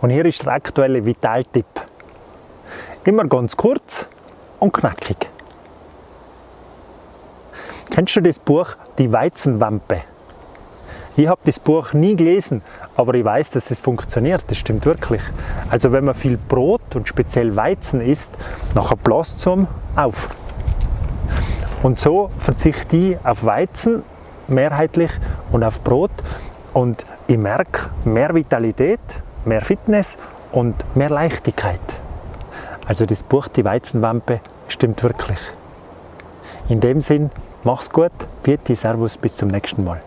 Und hier ist der aktuelle Vitaltipp. Immer ganz kurz und knackig. Kennst du das Buch Die Weizenwampe? Ich habe das Buch nie gelesen, aber ich weiß, dass es funktioniert. Das stimmt wirklich. Also wenn man viel Brot und speziell Weizen isst, nachher bläst es auf. Und so verzichte ich auf Weizen mehrheitlich und auf Brot und ich merke mehr Vitalität, mehr Fitness und mehr Leichtigkeit. Also das Buch Die Weizenwampe stimmt wirklich. In dem Sinn, mach's gut, Vieti, Servus, bis zum nächsten Mal.